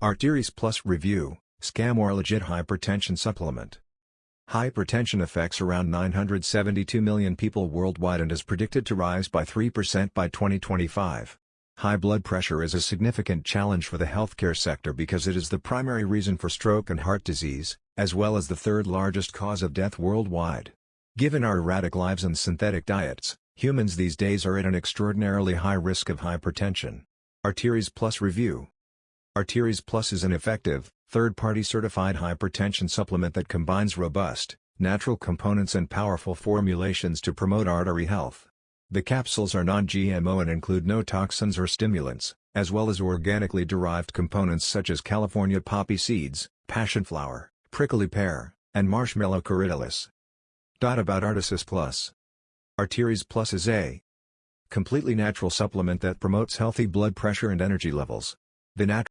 Arteries Plus Review, Scam or Legit Hypertension Supplement Hypertension affects around 972 million people worldwide and is predicted to rise by 3% by 2025. High blood pressure is a significant challenge for the healthcare sector because it is the primary reason for stroke and heart disease, as well as the third largest cause of death worldwide. Given our erratic lives and synthetic diets, humans these days are at an extraordinarily high risk of hypertension. Arteries Plus Review Arteries Plus is an effective, third-party certified hypertension supplement that combines robust, natural components and powerful formulations to promote artery health. The capsules are non-GMO and include no toxins or stimulants, as well as organically derived components such as California poppy seeds, passion flower, prickly pear, and marshmallow corydalis. About Arteries Plus Arteries Plus is a completely natural supplement that promotes healthy blood pressure and energy levels. The natural